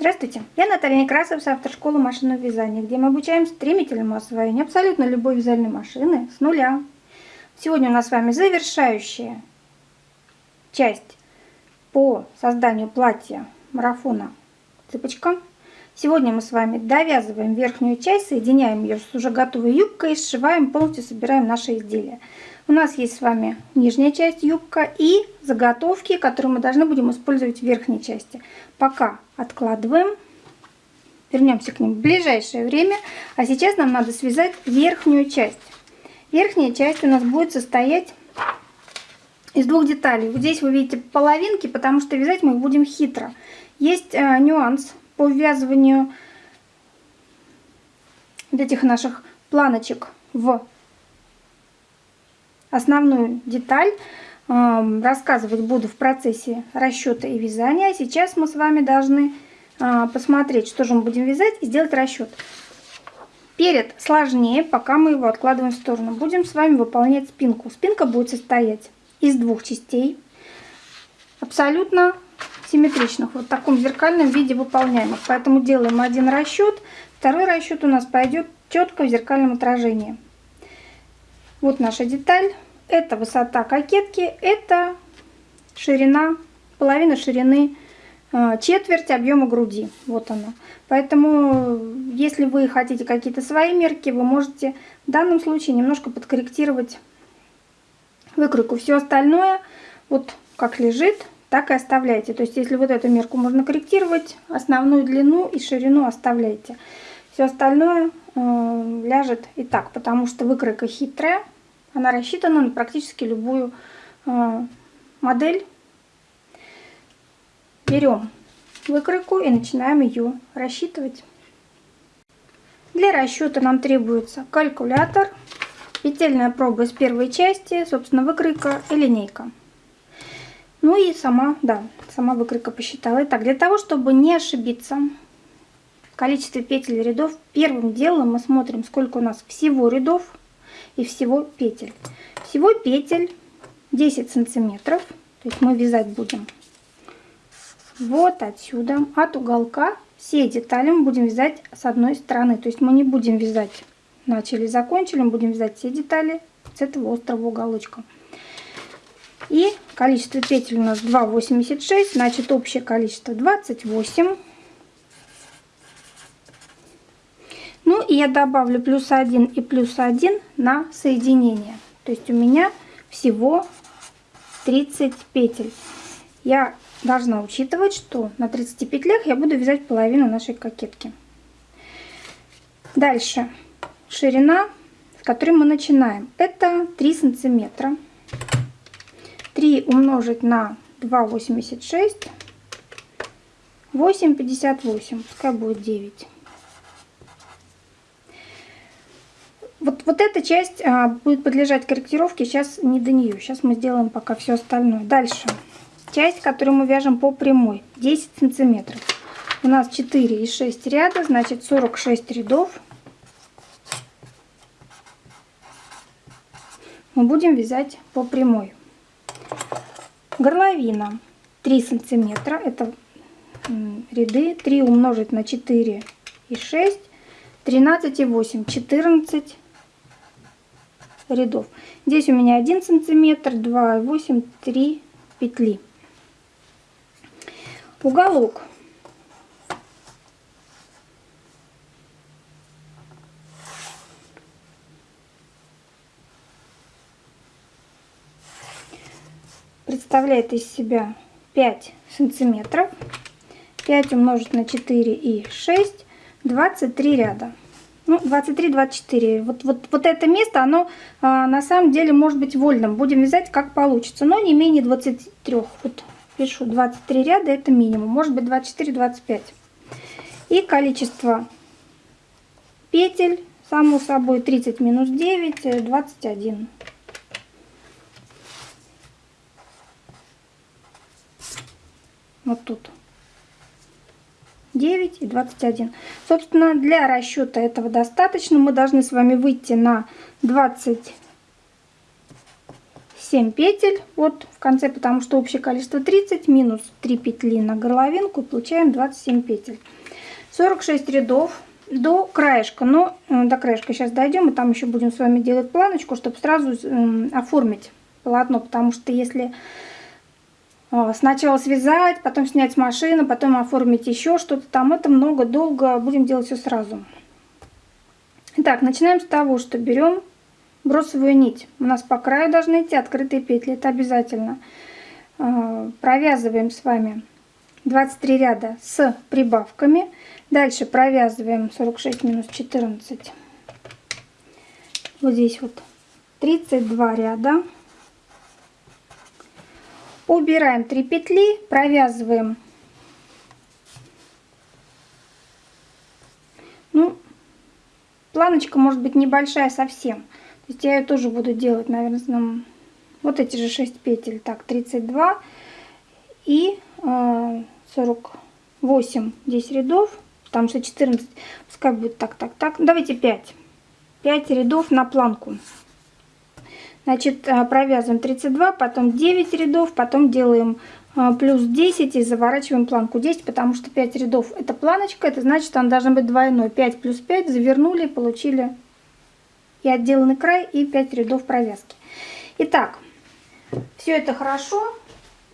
Здравствуйте, я Наталья Некрасов с автошколы машинного вязания, где мы обучаем стремительному освоению абсолютно любой вязальной машины с нуля. Сегодня у нас с вами завершающая часть по созданию платья марафона цыпочка. Сегодня мы с вами довязываем верхнюю часть, соединяем ее с уже готовой юбкой, сшиваем, полностью собираем наше изделие. У нас есть с вами нижняя часть юбка и заготовки, которые мы должны будем использовать в верхней части. Пока откладываем. Вернемся к ним в ближайшее время. А сейчас нам надо связать верхнюю часть. Верхняя часть у нас будет состоять из двух деталей. Вот здесь вы видите половинки, потому что вязать мы будем хитро. Есть э, нюанс по ввязыванию этих наших планочек в основную деталь рассказывать буду в процессе расчета и вязания. А сейчас мы с вами должны а, посмотреть, что же мы будем вязать и сделать расчет. Перед сложнее, пока мы его откладываем в сторону. Будем с вами выполнять спинку. Спинка будет состоять из двух частей, абсолютно симметричных, вот в таком зеркальном виде выполняемых. Поэтому делаем один расчет, второй расчет у нас пойдет четко в зеркальном отражении. Вот наша деталь. Это высота кокетки, это ширина, половина ширины, э, четверть объема груди. Вот она. Поэтому, если вы хотите какие-то свои мерки, вы можете в данном случае немножко подкорректировать выкройку. Все остальное, вот как лежит, так и оставляйте. То есть, если вот эту мерку можно корректировать, основную длину и ширину оставляйте. Все остальное ляжет и так, потому что выкройка хитрая. Она рассчитана на практически любую э, модель. Берем выкройку и начинаем ее рассчитывать. Для расчета нам требуется калькулятор, петельная проба из первой части, собственно, выкройка и линейка. Ну и сама, да, сама выкройка посчитала. Итак, для того, чтобы не ошибиться количестве петель рядов, первым делом мы смотрим, сколько у нас всего рядов и всего петель. Всего петель 10 сантиметров. То есть мы вязать будем вот отсюда, от уголка. Все детали мы будем вязать с одной стороны. То есть мы не будем вязать начали, закончили, мы будем вязать все детали с этого острого уголочка. И количество петель у нас 2,86, значит общее количество 28. Ну и я добавлю плюс 1 и плюс 1 на соединение. То есть у меня всего 30 петель. Я должна учитывать, что на 30 петлях я буду вязать половину нашей кокетки. Дальше ширина, с которой мы начинаем, это 3 сантиметра. 3 умножить на 2,86, 8,58, пускай будет 9. Вот, вот эта часть а, будет подлежать корректировке, сейчас не до нее. Сейчас мы сделаем пока все остальное. Дальше. Часть, которую мы вяжем по прямой, 10 сантиметров. У нас 4 и 6 ряда, значит 46 рядов. Мы будем вязать по прямой. Горловина 3 сантиметра, это ряды, 3 умножить на 4 и 6, 13 и 8, 14 рядов. Здесь у меня 1 сантиметр, 2, 8, 3 петли. Уголок. представляет из себя 5 сантиметров 5 умножить на 4 и 6 23 ряда ну, 23-24. Вот, вот, вот это место, оно а, на самом деле может быть вольным. Будем вязать как получится, но не менее 23. Вот пишу 23 ряда, это минимум. Может быть 24-25. И количество петель, само собой, 30 минус 9, 21. Вот тут. 9 и 21. Собственно, для расчета этого достаточно. Мы должны с вами выйти на 27 27 петель вот в конце, потому что общее количество 30 минус 3 петли на горловинку, получаем 27 петель. 46 рядов до краешка, но э, до краешка сейчас дойдем, и там еще будем с вами делать планочку, чтобы сразу оформить полотно, потому что если сначала связать, потом снять с машины, потом оформить еще что-то там, это много, долго, будем делать все сразу. Итак, начинаем с того, что берем бросовую нить. У нас по краю должны идти открытые петли, это обязательно. Э, провязываем с вами 23 ряда с прибавками. Дальше провязываем 46 минус 14. Вот здесь вот 32 ряда. Убираем 3 петли, провязываем. Ну, планочка может быть небольшая совсем. То есть я ее тоже буду делать, наверное, вот эти же 6 петель. Так, 32 и э, 48 здесь рядов потому что 14, пускай будет так, так, так. Давайте 5. 5 рядов на планку. Значит, э, провязываем 32, потом 9 рядов, потом делаем э, плюс 10 и заворачиваем планку 10, потому что 5 рядов это планочка, это значит, она должна быть двойной. 5 плюс 5 завернули, получили и отделанный край, и 5 рядов провязки. Итак, все это хорошо,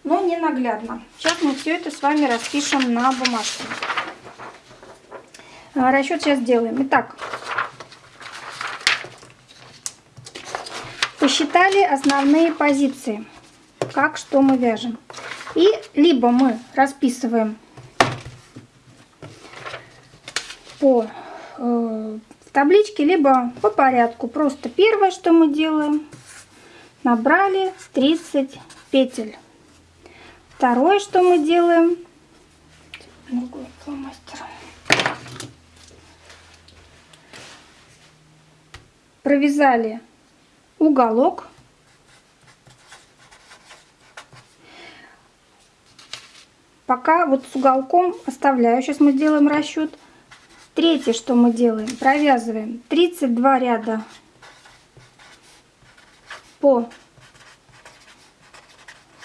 но не наглядно. Сейчас мы все это с вами распишем на бумажке. А, расчет сейчас сделаем. Итак, посчитали основные позиции, как что мы вяжем. И либо мы расписываем по э, табличке, либо по порядку. Просто первое, что мы делаем, набрали 30 петель. Второе, что мы делаем, провязали уголок. Пока вот с уголком оставляю. Сейчас мы сделаем расчет. Третье, что мы делаем, провязываем 32 ряда по,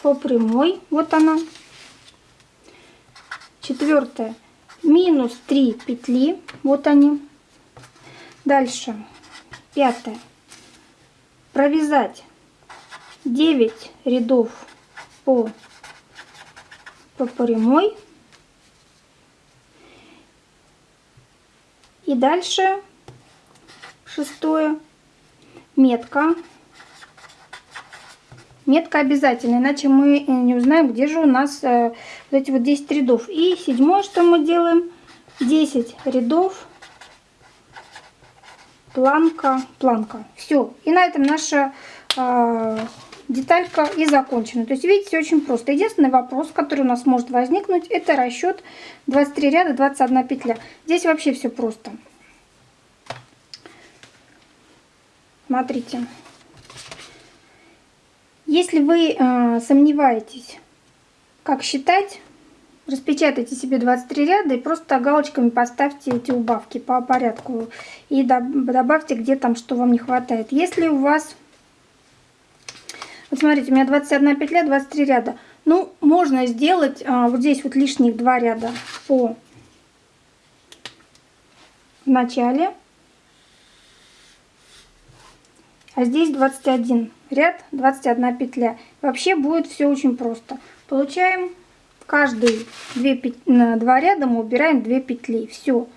по прямой. Вот она. Четвертое. Минус 3 петли. Вот они. Дальше Пятое. Провязать 9 рядов по, по прямой. И дальше шестое. Метка. Метка обязательно, иначе мы не узнаем, где же у нас э, вот эти вот 10 рядов. И седьмое, что мы делаем, 10 рядов планка, планка. Все. И на этом наша э, деталька и закончена. То есть, видите, очень просто. Единственный вопрос, который у нас может возникнуть, это расчет 23 ряда, 21 петля. Здесь вообще все просто. Смотрите. Если вы э, сомневаетесь, как считать, Распечатайте себе 23 ряда и просто галочками поставьте эти убавки по порядку. И добавьте, где там что вам не хватает. Если у вас... Вот смотрите, у меня 21 петля, 23 ряда. Ну, можно сделать а, вот здесь вот лишних два ряда по начале. А здесь 21 ряд, 21 петля. Вообще будет все очень просто. Получаем каждые 2, 2 ряда мы убираем 2 петли. Все.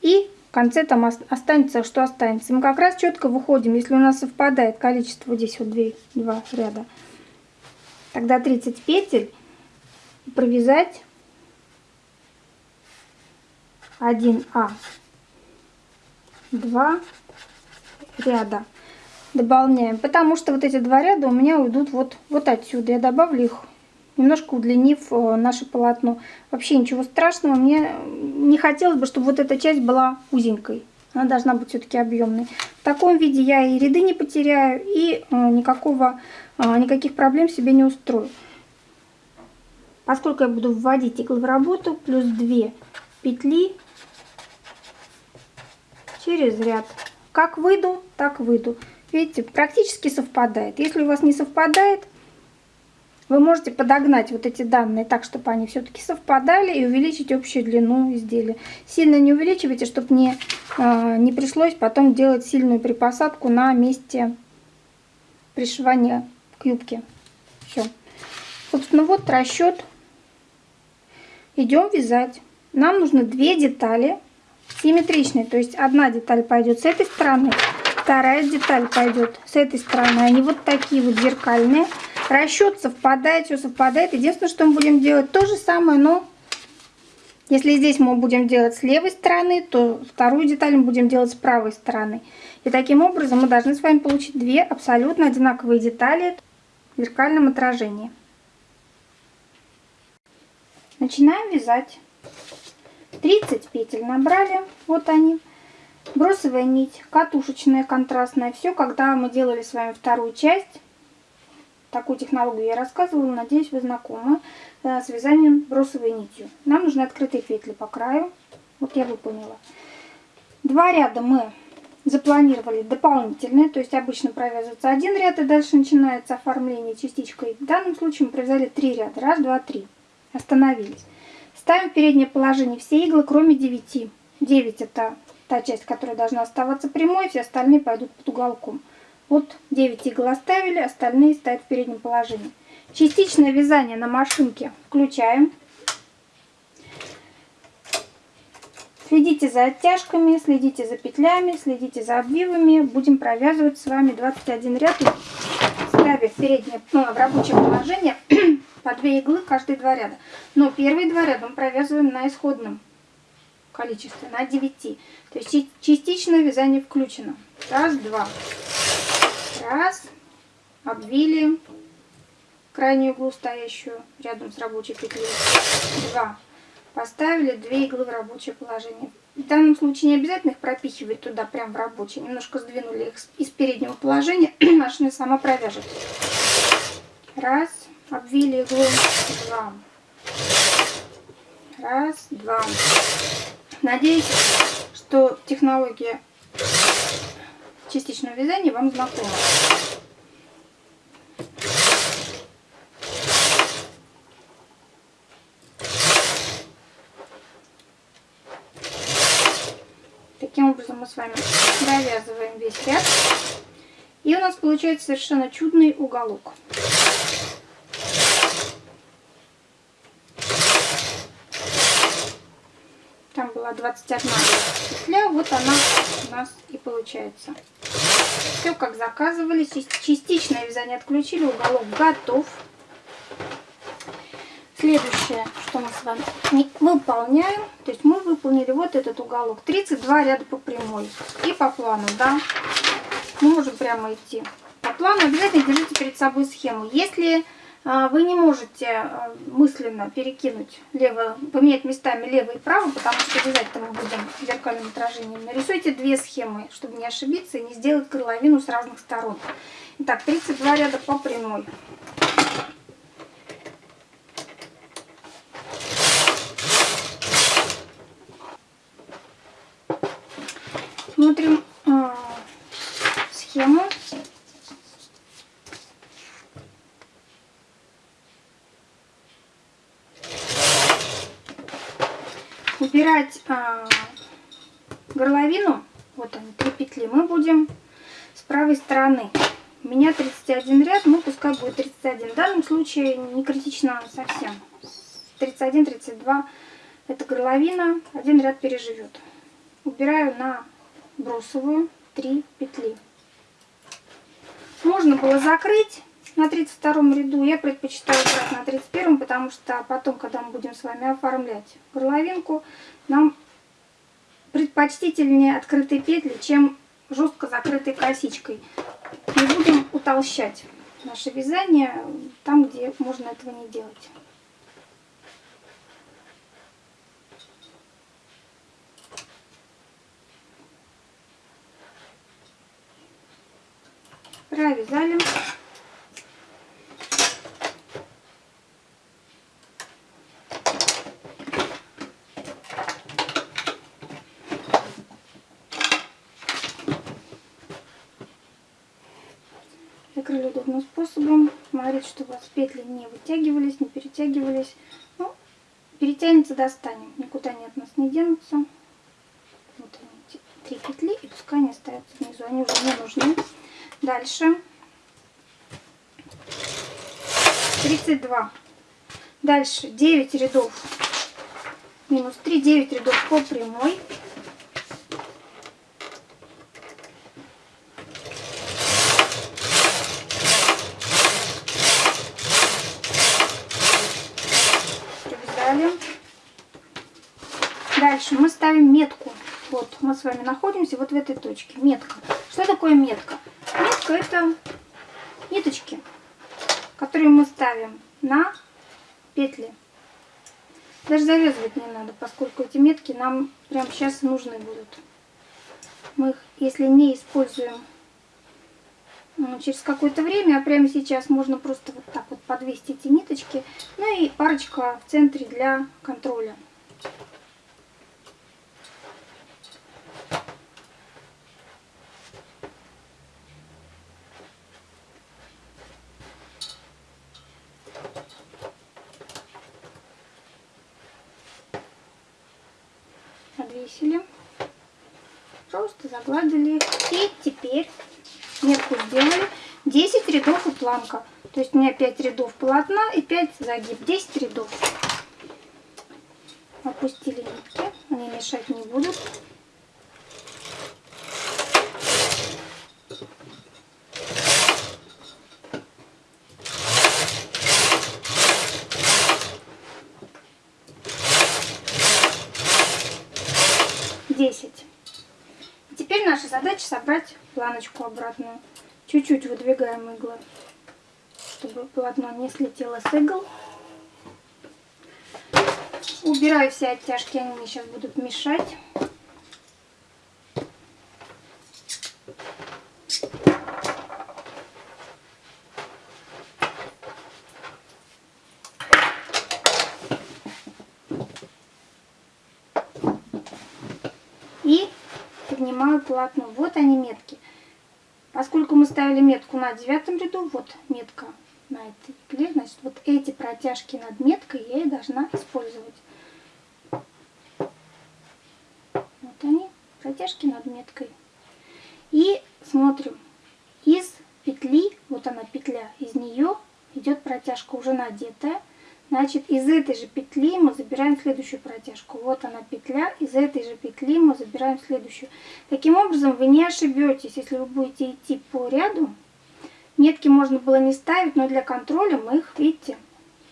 И в конце там останется, что останется. Мы как раз четко выходим, если у нас совпадает количество, здесь вот 2, 2 ряда, тогда 30 петель провязать 1А, 2 ряда дополняем, потому что вот эти два ряда у меня уйдут вот, вот отсюда. Я добавлю их немножко удлинив э, наше полотно. Вообще ничего страшного. Мне не хотелось бы, чтобы вот эта часть была узенькой. Она должна быть все-таки объемной. В таком виде я и ряды не потеряю, и э, никакого, э, никаких проблем себе не устрою. Поскольку я буду вводить иглы в работу, плюс 2 петли через ряд. Как выйду, так выйду. Видите, практически совпадает. Если у вас не совпадает, вы можете подогнать вот эти данные так, чтобы они все-таки совпадали и увеличить общую длину изделия. Сильно не увеличивайте, чтобы не, э, не пришлось потом делать сильную припосадку на месте пришивания к юбке. Все. Собственно, вот расчет. Идем вязать. Нам нужно две детали симметричные. То есть одна деталь пойдет с этой стороны, вторая деталь пойдет с этой стороны. Они вот такие вот зеркальные. Расчет совпадает, все совпадает. Единственное, что мы будем делать то же самое, но если здесь мы будем делать с левой стороны, то вторую деталь мы будем делать с правой стороны. И таким образом мы должны с вами получить две абсолютно одинаковые детали в зеркальном отражении. Начинаем вязать. 30 петель набрали, вот они. Бросовая нить, катушечная, контрастная. Все, когда мы делали с вами вторую часть, Такую технологию я рассказывала, надеюсь, вы знакомы э, с вязанием бросовой нитью. Нам нужны открытые петли по краю. Вот я выполнила. Два ряда мы запланировали дополнительные, то есть обычно провязывается один ряд и дальше начинается оформление частичкой. В данном случае мы провязали три ряда. Раз, два, три. Остановились. Ставим переднее положение все иглы, кроме 9. 9 это та часть, которая должна оставаться прямой, все остальные пойдут под уголком. Вот 9 игл оставили, остальные стоят в переднем положении. Частичное вязание на машинке включаем. Следите за оттяжками, следите за петлями, следите за обвивами. Будем провязывать с вами 21 ряд, ставя в переднее, ну, в рабочее положение по 2 иглы каждые два ряда. Но первые два ряда мы провязываем на исходном количестве, на 9. То есть частичное вязание включено. Раз, два. Раз. Обвили крайнюю иглу, стоящую рядом с рабочей петлей. Два. Поставили две иглы в рабочее положение. В данном случае не обязательно их пропихивать туда, прям в рабочее. Немножко сдвинули их из переднего положения. Машина сама провяжет. Раз. Обвили иглу. Два. Раз, два. Надеюсь, что технология частичного вязания вам знакомо. Таким образом мы с вами довязываем весь ряд. И у нас получается совершенно чудный уголок. Там была 21 петля, вот она у нас и получается. Все как заказывали. Частичное вязание отключили. Уголок готов. Следующее, что мы с вами выполняем. То есть мы выполнили вот этот уголок. 32 ряда по прямой. И по плану, да. Мы можем прямо идти. По плану обязательно держите перед собой схему. Если вы не можете а, мысленно перекинуть лево, поменять местами лево и право, потому что вязать-то мы будем зеркальным отражением. Нарисуйте две схемы, чтобы не ошибиться и не сделать горловину с разных сторон. Итак, 32 ряда по прямой. Смотрим э, схему. Убирать а, горловину, вот они, три петли, мы будем с правой стороны. У меня 31 ряд, ну пускай будет 31. В данном случае не критично совсем. 31-32 это горловина, один ряд переживет. Убираю на бросовую 3 петли. Можно было закрыть на 32 ряду. Я предпочитаю брать на 31, потому что потом, когда мы будем с вами оформлять горловинку, нам предпочтительнее открытые петли, чем жестко закрытой косичкой. Не будем утолщать наше вязание там, где можно этого не делать. Провязали. Способом. Смотрите, чтобы у вас петли не вытягивались, не перетягивались. Ну, перетянется, достанем. Никуда они от нас не денутся. Вот они, три петли, и пускай они остаются внизу. Они уже не нужны. Дальше. 32. Дальше 9 рядов минус 3, 9 рядов по прямой. Провязали. Дальше мы ставим метку. Вот мы с вами находимся вот в этой точке. Метка. Что такое метка? Метка это ниточки, которые мы ставим на петли. Даже завязывать не надо, поскольку эти метки нам прямо сейчас нужны будут. Мы их, если не используем ну, через какое-то время, а прямо сейчас можно просто вот так вот подвесить эти ниточки. Ну и парочка в центре для контроля. повесили. Просто загладили. И теперь метку сделали. 10 рядов и планка. То есть у меня 5 рядов полотна и 5 загиб. 10 рядов. Опустили нитки. Они мешать не будут. 10. И теперь наша задача собрать планочку обратную. Чуть-чуть выдвигаем иглы, чтобы полотно не слетело с игл. Убираю все оттяжки, они мне сейчас будут мешать. поднимаю полотно. Вот они метки. Поскольку мы ставили метку на девятом ряду, вот метка на этой игле, значит, вот эти протяжки над меткой я и должна использовать. Вот они, протяжки над меткой. И смотрим, из петли, вот она петля, из нее идет протяжка уже надетая. Значит, из этой же петли мы забираем следующую протяжку. Вот она петля, из этой же петли мы забираем следующую. Таким образом, вы не ошибетесь, если вы будете идти по ряду. Метки можно было не ставить, но для контроля мы их, видите,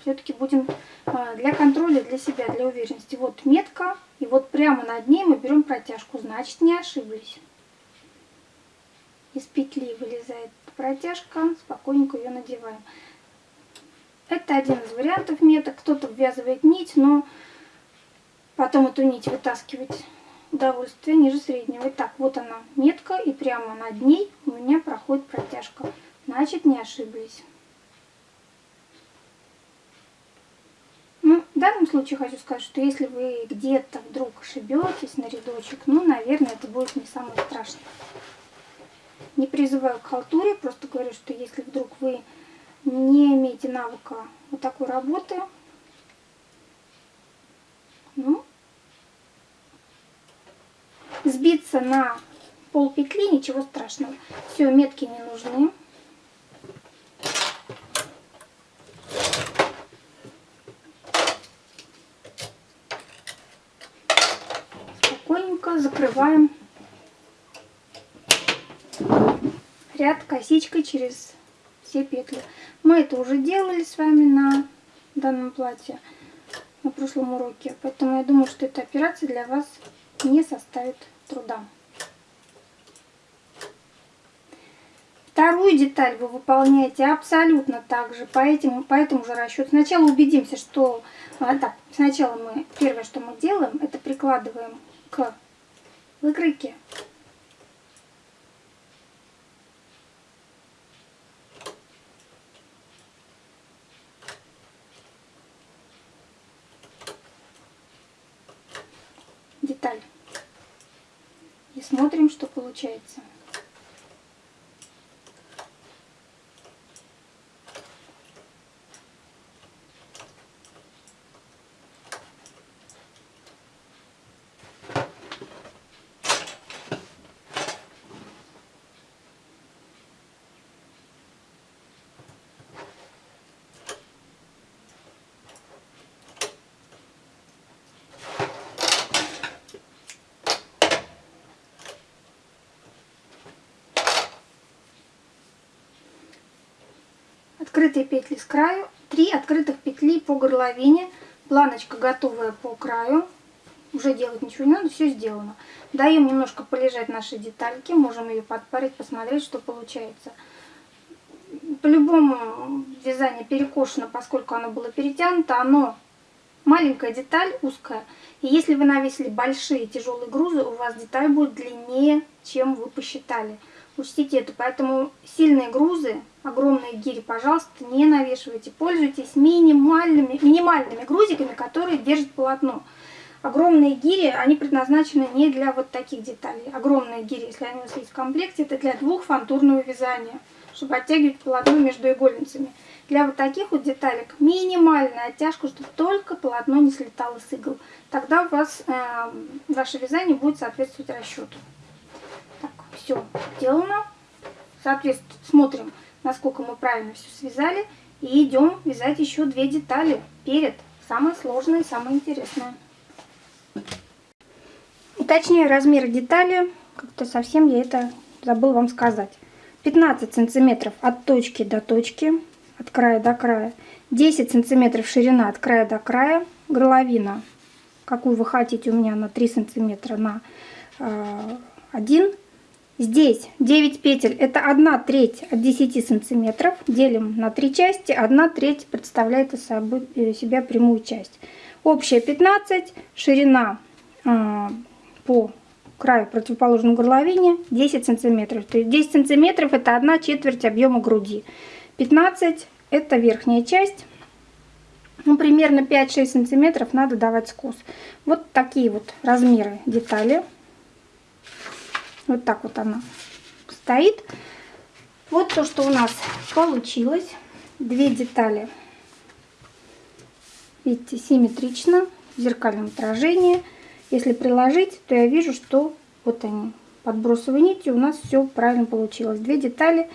все-таки будем а, для контроля, для себя, для уверенности. Вот метка, и вот прямо над ней мы берем протяжку, значит не ошиблись. Из петли вылезает протяжка, спокойненько ее надеваем. Это один из вариантов меток. Кто-то ввязывает нить, но потом эту нить вытаскивать удовольствие ниже среднего. Итак, вот она метка, и прямо над ней у меня проходит протяжка. Значит, не ошиблись. Ну, в данном случае хочу сказать, что если вы где-то вдруг ошибетесь на рядочек, ну, наверное, это будет не самое страшное. Не призываю к халтуре, просто говорю, что если вдруг вы не имеете навыка вот такой работы, ну, сбиться на пол петли, ничего страшного. Все, метки не нужны. Спокойненько закрываем ряд косичкой через все петли. Мы это уже делали с вами на данном платье на прошлом уроке. Поэтому я думаю, что эта операция для вас не составит труда. Вторую деталь вы выполняете абсолютно так же, по, этим, по этому же расчету. Сначала убедимся, что... А, так, сначала мы, первое, что мы делаем, это прикладываем к выкройке деталь. И смотрим, что получается. Открытые петли с краю, 3 открытых петли по горловине, планочка готовая по краю, уже делать ничего не надо, все сделано. Даем немножко полежать наши детальки, можем ее подпарить, посмотреть, что получается. По-любому вязание перекошено, поскольку оно было перетянуто, оно маленькая деталь, узкая. И если вы навесили большие тяжелые грузы, у вас деталь будет длиннее, чем вы посчитали. Учтите это, поэтому сильные грузы, огромные гири, пожалуйста, не навешивайте. Пользуйтесь минимальными, минимальными грузиками, которые держат полотно. Огромные гири, они предназначены не для вот таких деталей. Огромные гири, если они у вас есть в комплекте, это для двухфантурного вязания, чтобы оттягивать полотно между игольницами. Для вот таких вот деталек минимальная оттяжка, чтобы только полотно не слетало с игл. Тогда у вас э, ваше вязание будет соответствовать расчету. Так, все сделано. Соответственно, смотрим, насколько мы правильно все связали. И идем вязать еще две детали перед. Самое сложное и самое интересное. Уточняю размер детали. Как-то совсем я это забыл вам сказать. 15 сантиметров от точки до точки, от края до края. 10 сантиметров ширина от края до края. Горловина, какую вы хотите, у меня на 3 сантиметра на э, 1. Здесь 9 петель, это 1 треть от 10 сантиметров. Делим на 3 части, 1 треть представляет из э, себя прямую часть. Общая 15, ширина э, по краю противоположной горловине 10 сантиметров. То есть 10 сантиметров это 1 четверть объема груди. 15 это верхняя часть. Ну, примерно 5-6 сантиметров надо давать скос. Вот такие вот размеры детали. Вот так вот она стоит. Вот то, что у нас получилось. Две детали. Видите, симметрично, в зеркальном отражении. Если приложить, то я вижу, что вот они, подбросовой нитью у нас все правильно получилось. Две детали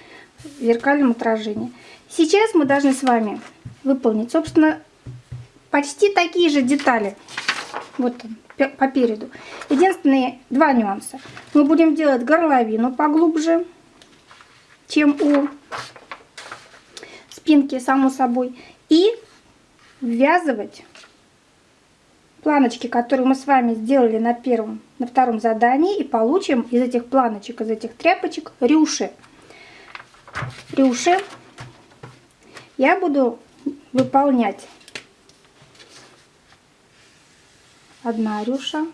в зеркальном отражении. Сейчас мы должны с вами выполнить, собственно, почти такие же детали. Вот он, по переду. Единственные два нюанса. Мы будем делать горловину поглубже, чем у спинки, само собой. И ввязывать планочки, которые мы с вами сделали на первом, на втором задании, и получим из этих планочек, из этих тряпочек рюши. Рюши я буду выполнять одна рюша,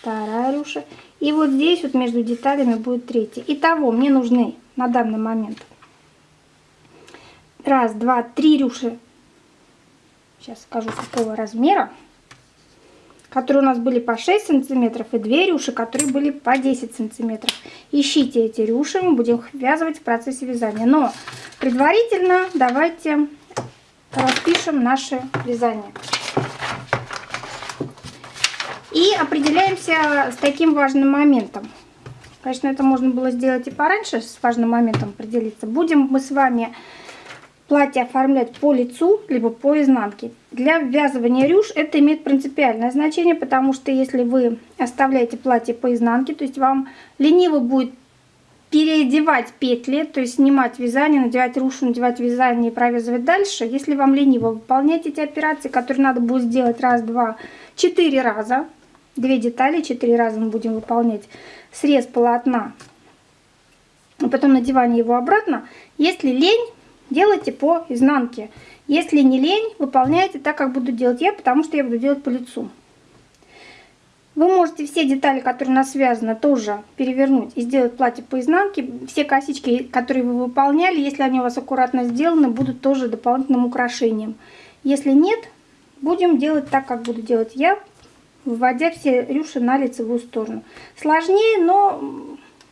вторая рюша, и вот здесь вот между деталями будет третья. Итого мне нужны на данный момент раз, два, три рюши. Сейчас скажу какого размера которые у нас были по 6 сантиметров, и две рюши, которые были по 10 сантиметров. Ищите эти рюши, мы будем их ввязывать в процессе вязания. Но предварительно давайте распишем наше вязание. И определяемся с таким важным моментом. Конечно, это можно было сделать и пораньше, с важным моментом определиться. Будем мы с вами платье оформлять по лицу, либо по изнанке. Для ввязывания рюш это имеет принципиальное значение, потому что если вы оставляете платье по изнанке, то есть вам лениво будет переодевать петли, то есть снимать вязание, надевать рюшу, надевать вязание и провязывать дальше. Если вам лениво выполнять эти операции, которые надо будет сделать раз, два, четыре раза, две детали, четыре раза мы будем выполнять срез полотна, а потом надевание его обратно. Если лень, делайте по изнанке. Если не лень, выполняйте так, как буду делать я, потому что я буду делать по лицу. Вы можете все детали, которые у нас связаны, тоже перевернуть и сделать платье по изнанке. Все косички, которые вы выполняли, если они у вас аккуратно сделаны, будут тоже дополнительным украшением. Если нет, будем делать так, как буду делать я, выводя все рюши на лицевую сторону. Сложнее, но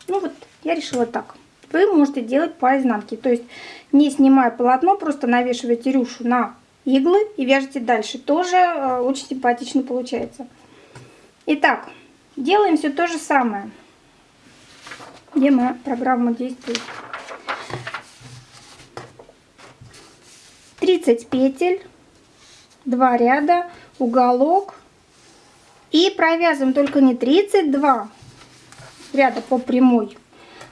ну вот я решила так вы можете делать по изнанке. То есть не снимая полотно, просто навешиваете рюшу на иглы и вяжете дальше. Тоже э, очень симпатично получается. Итак, делаем все то же самое. Где моя программа действует? 30 петель, 2 ряда, уголок. И провязываем только не 32 ряда по прямой,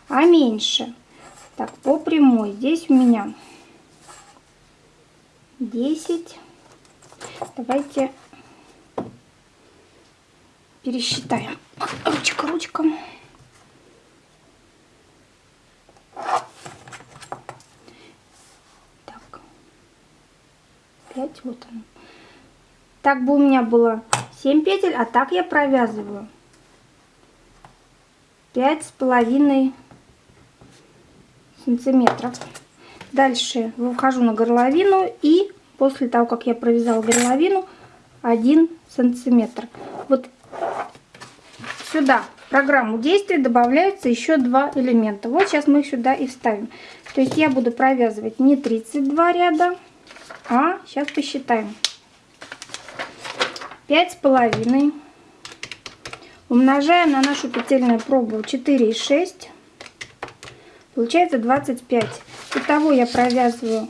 а меньше. Так, по прямой. Здесь у меня 10. Давайте пересчитаем. Ручка, ручка. Так. 5, вот он. Так бы у меня было 7 петель, а так я провязываю пять с половиной сантиметров. Дальше выхожу на горловину и после того, как я провязала горловину, 1 сантиметр. Вот сюда в программу действия добавляются еще два элемента. Вот сейчас мы их сюда и вставим. То есть я буду провязывать не 32 ряда, а сейчас посчитаем. Пять с половиной. Умножаем на нашу петельную пробу 4 и 6 получается 25 итого я провязываю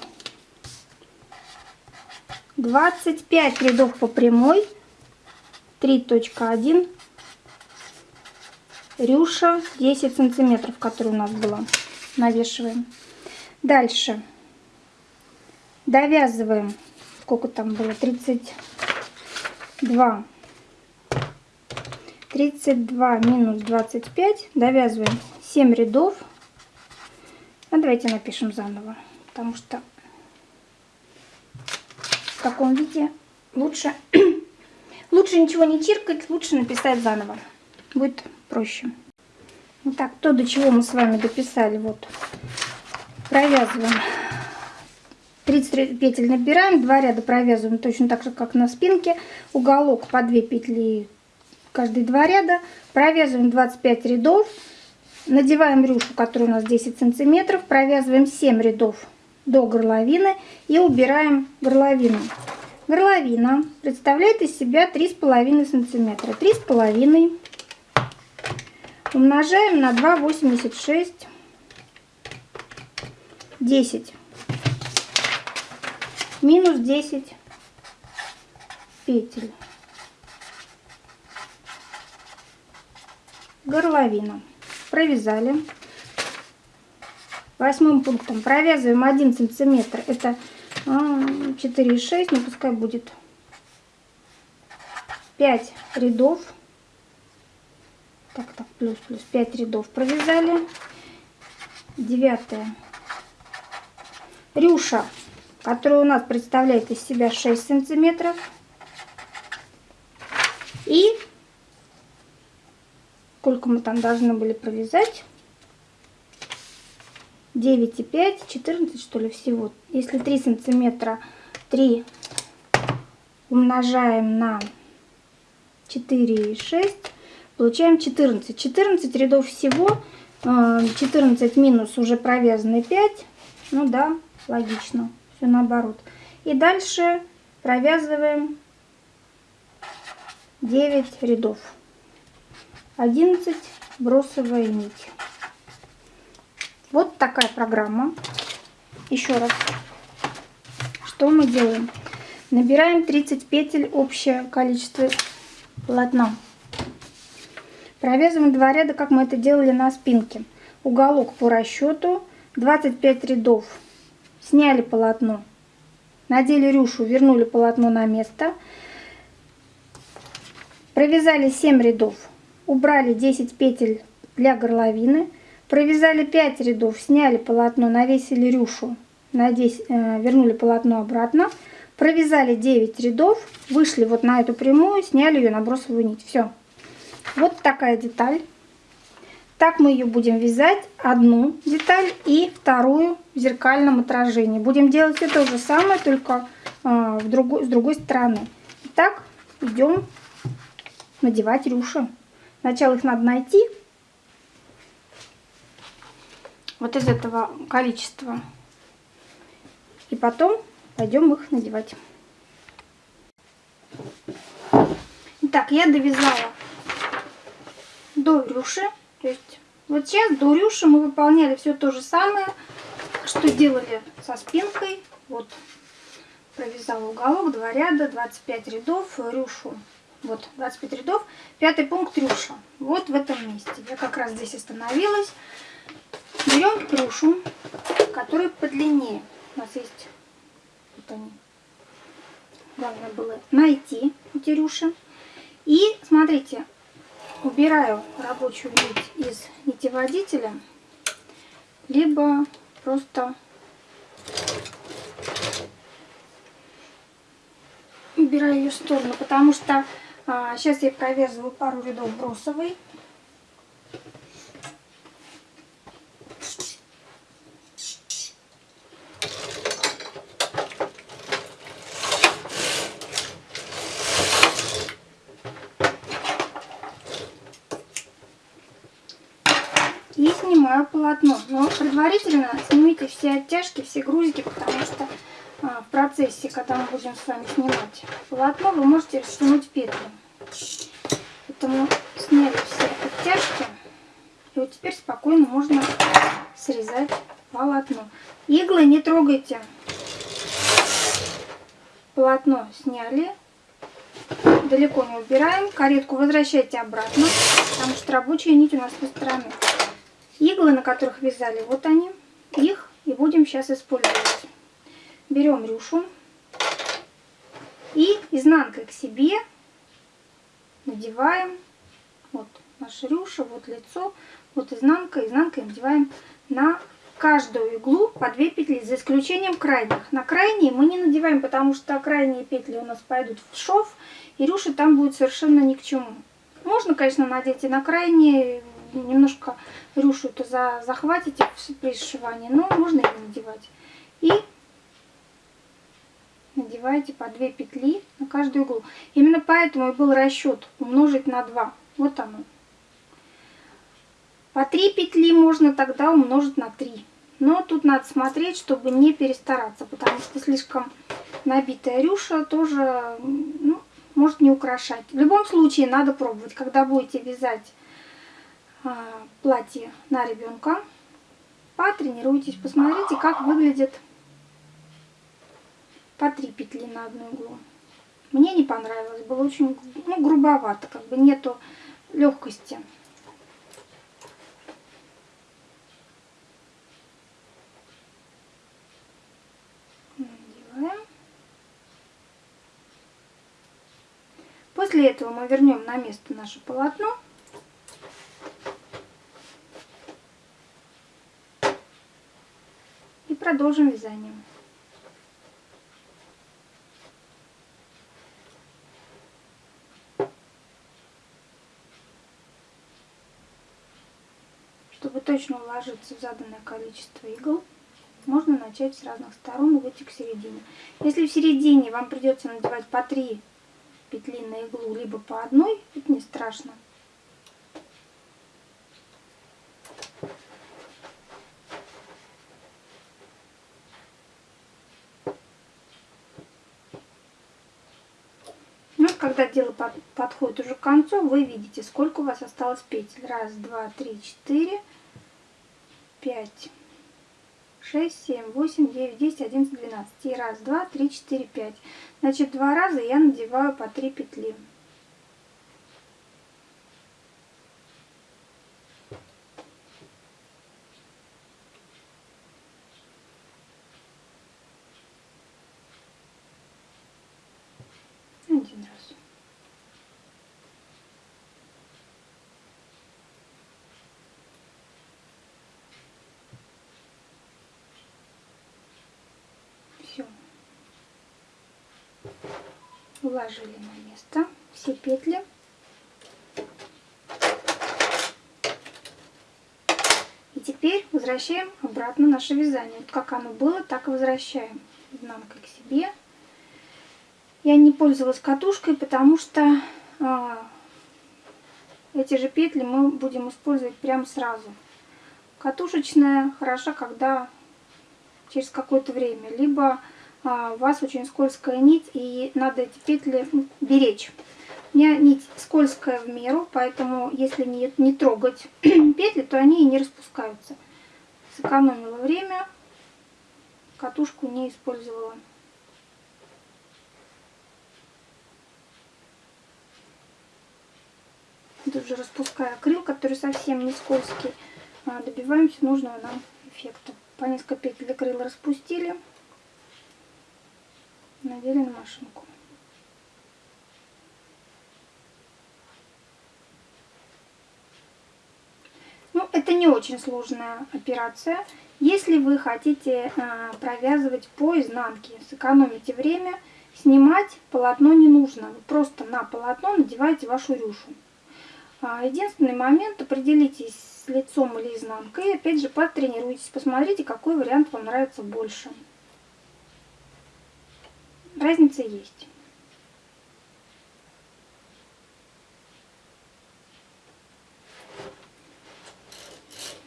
25 рядов по прямой 3.1 рюша 10 сантиметров которая у нас была. Навешиваем. Дальше. Довязываем. Сколько там было 32 32 минус 25 довязываем 7 рядов. А давайте напишем заново потому что в таком виде лучше лучше ничего не чиркать лучше написать заново. Будет проще. Итак, то до чего мы с вами дописали вот провязываем 30 петель набираем 2 ряда провязываем точно так же как на спинке. Уголок по 2 петли каждые два ряда, провязываем 25 рядов, надеваем рюшу, которая у нас 10 сантиметров, провязываем 7 рядов до горловины и убираем горловину. Горловина представляет из себя 3,5 сантиметра. 3,5 умножаем на 2,86, 10, минус 10 петель. горловину. Провязали. Восьмым пунктом провязываем 1 сантиметр. Это 4,6, а, ну пускай будет 5 рядов. Так, так, плюс, плюс 5 рядов провязали. Девятое. Рюша, которая у нас представляет из себя 6 сантиметров. И сколько мы там должны были провязать? 9,5 14 что ли всего. Если 3 сантиметра 3 умножаем на 4,6 получаем 14 14 рядов всего 14 э, минус уже провязаны 5 ну да логично все наоборот и дальше провязываем 9 рядов 11 бросовая нить. Вот такая программа. Еще раз. Что мы делаем? Набираем 30 петель общее количество полотна. Провязываем два ряда, как мы это делали на спинке. Уголок по расчету 25 рядов. Сняли полотно. Надели рюшу, вернули полотно на место. Провязали 7 рядов убрали 10 петель для горловины, провязали 5 рядов, сняли полотно, навесили рюшу, на 10, э, вернули полотно обратно, провязали 9 рядов, вышли вот на эту прямую, сняли ее на бросовую нить. Все. Вот такая деталь. Так мы ее будем вязать, одну деталь и вторую в зеркальном отражении. Будем делать все то же самое, только э, в другой, с другой стороны. Итак, идем надевать рюши. Сначала их надо найти. Вот из этого количества. И потом пойдем их надевать. Итак, я довязала до рюши. То есть вот сейчас до рюши мы выполняли все то же самое, что делали со спинкой. Вот провязала уголок, два ряда, 25 рядов, рюшу вот, 25 рядов. Пятый пункт рюша. Вот в этом месте. Я как раз здесь остановилась. Берем рюшу, которая подлиннее. У нас есть вот они, главное было найти эти рюши. И смотрите, убираю рабочую нить из нитеводителя, либо просто убираю ее в сторону, потому что а, сейчас я провязываю пару рядов бросовой. И снимаю полотно. Но предварительно снимите все оттяжки, все грузики, потому что а, в процессе, когда мы будем с вами снимать полотно, вы можете растянуть петли. Поэтому сняли все оттяжки. И вот теперь спокойно можно срезать полотно. Иглы не трогайте. Полотно сняли. Далеко не убираем. Каретку возвращайте обратно, потому что рабочая нить у нас по стороны. Иглы, на которых вязали, вот они. Их и будем сейчас использовать. Берем рюшу и изнанкой к себе надеваем вот наша рюша, вот лицо, вот изнанка, изнанкой надеваем на каждую иглу по 2 петли, за исключением крайних. На крайние мы не надеваем, потому что крайние петли у нас пойдут в шов, и рюша там будет совершенно ни к чему. Можно, конечно, надеть и на крайние, немножко рюшу-то за, захватите при сшивании, но можно и не надевать. И надеваете по 2 петли на каждую иглу. Именно поэтому и был расчет умножить на 2. Вот оно. По 3 петли можно тогда умножить на 3. Но тут надо смотреть, чтобы не перестараться, потому что слишком набитая рюша тоже ну, может не украшать. В любом случае надо пробовать, когда будете вязать платье на ребенка. Потренируйтесь, посмотрите, как выглядит по три петли на одну иглу. Мне не понравилось, было очень ну, грубовато, как бы нету легкости. Надеваем. После этого мы вернем на место наше полотно. Продолжим вязание. Чтобы точно уложиться в заданное количество игл, можно начать с разных сторон и выйти к середине. Если в середине вам придется надевать по 3 петли на иглу, либо по одной, это не страшно. Ну, когда дело под, подходит уже к концу, вы видите, сколько у вас осталось петель. Раз, два, три, четыре, пять, шесть, семь, восемь, девять, десять, одиннадцать, двенадцать. И раз, два, три, четыре, пять. Значит, два раза я надеваю по три петли. Один раз. Все. Уложили на место все петли. И теперь возвращаем обратно наше вязание. Вот как оно было, так и возвращаем. Изнанкой к себе. Я не пользовалась катушкой, потому что а, эти же петли мы будем использовать прямо сразу. Катушечная хороша, когда через какое-то время. Либо у вас очень скользкая нить и надо эти петли беречь. У меня нить скользкая в меру, поэтому если не, не трогать петли, то они и не распускаются. Сэкономила время, катушку не использовала. Тут же распуская акрил, который совсем не скользкий, а, добиваемся нужного нам эффекта. По несколько петель акрила распустили, надели на машинку. Ну, это не очень сложная операция. Если вы хотите э, провязывать по изнанке, сэкономите время, снимать полотно не нужно. Вы просто на полотно надеваете вашу рюшу. А, единственный момент, определитесь с лицом или изнанкой, опять же потренируйтесь, посмотрите, какой вариант вам нравится больше. Разница есть.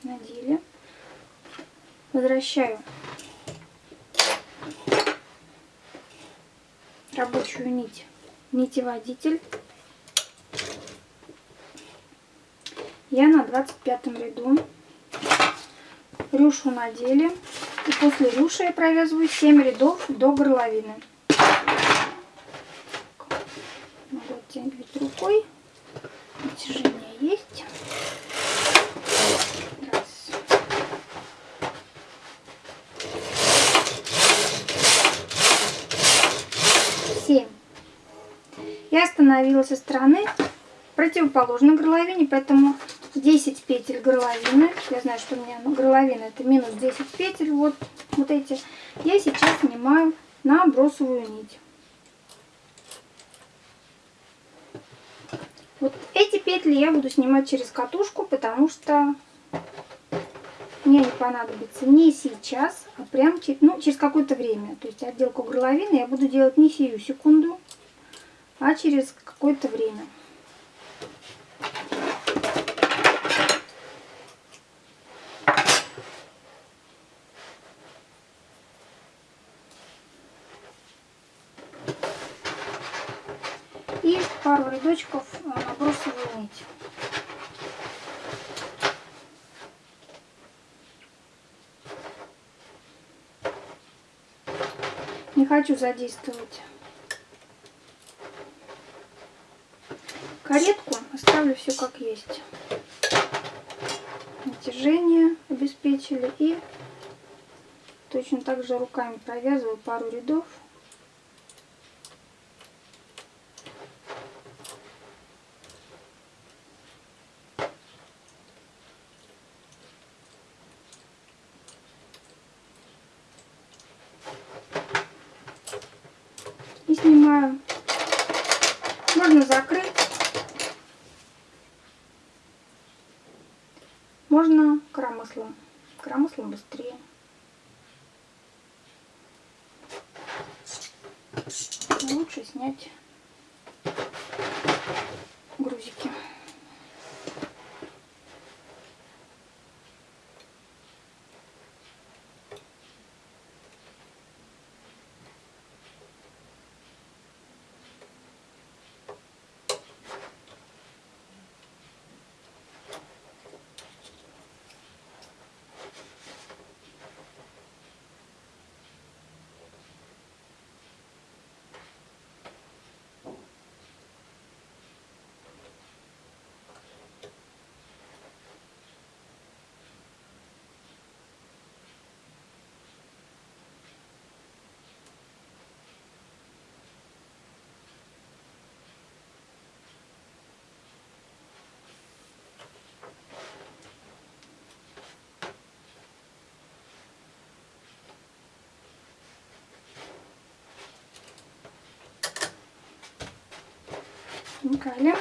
Надели. Возвращаю рабочую нить, нитеводитель. Я на 25 ряду рюшу надели. И после рюши я провязываю 7 рядов до горловины. Могу оттягивать рукой. Натяжение есть. Раз. Семь. Я остановилась со стороны противоположной горловине, поэтому 10 петель горловины. Я знаю, что у меня горловина это минус 10 петель. Вот, вот эти. Я сейчас снимаю на бросовую нить. Вот эти петли я буду снимать через катушку, потому что мне не понадобится не сейчас, а прям ну, через какое-то время. То есть отделку горловины я буду делать не сию секунду, а через какое-то время. пару рядочков набросываю э, нить. Не хочу задействовать каретку, оставлю все как есть. Натяжение обеспечили и точно так же руками провязываю пару рядов. снимаю. Можно закрыть. Можно коромыслом. Коромыслом быстрее. Лучше снять грузики. Никали.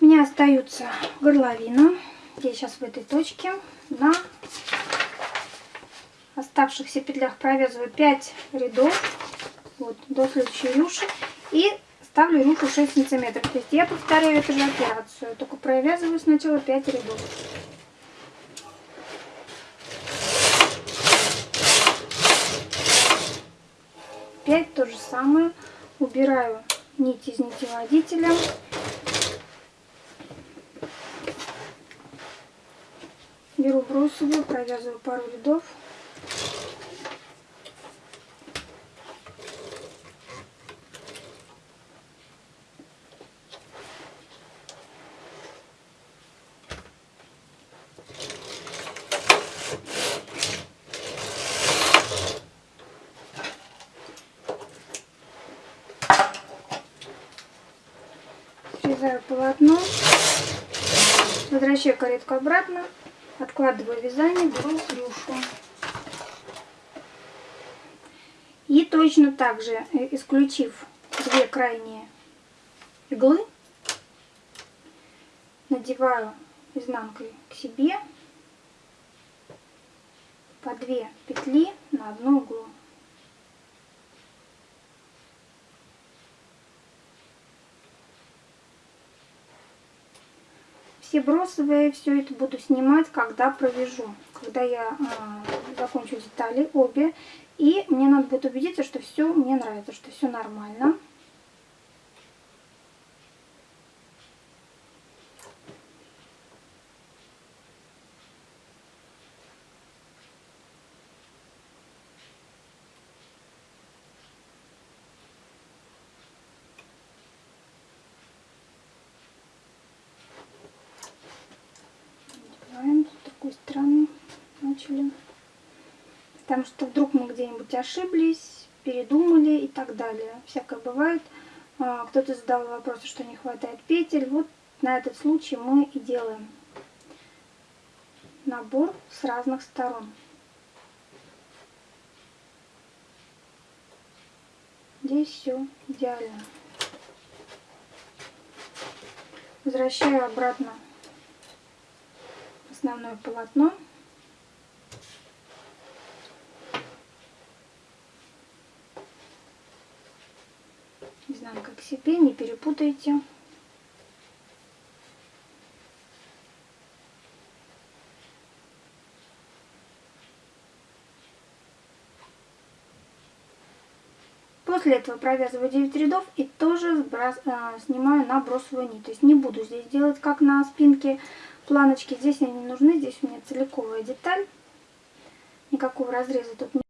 У меня остаются горловина. Я сейчас в этой точке на оставшихся петлях провязываю 5 рядов вот, до следующей рюши и ставлю рюшу 6 сантиметров. То есть я повторяю эту же операцию, только провязываю сначала 5 рядов. Пять то же самое. Убираю нитеводителя. Беру бросовую, провязываю пару рядов. Возвращаю каретку обратно, откладываю вязание, беру клюшу. И точно так же, э, исключив две крайние иглы, надеваю изнанкой к себе по две петли на одну иглу. Все бросовые, все это буду снимать, когда провяжу. Когда я э, закончу детали обе. И мне надо будет убедиться, что все мне нравится, что все нормально. Начали. Потому что вдруг мы где-нибудь ошиблись, передумали и так далее. Всякое бывает. А, кто-то задал вопрос, что не хватает петель. Вот на этот случай мы и делаем набор с разных сторон. Здесь все идеально. Возвращаю обратно основное полотно. изнанка к себе, не перепутайте. После этого провязываю 9 рядов и тоже сбрас, э, снимаю на бросовую нить. То есть не буду здесь делать как на спинке планочки. Здесь они не нужны, здесь у меня целиковая деталь. Никакого разреза тут не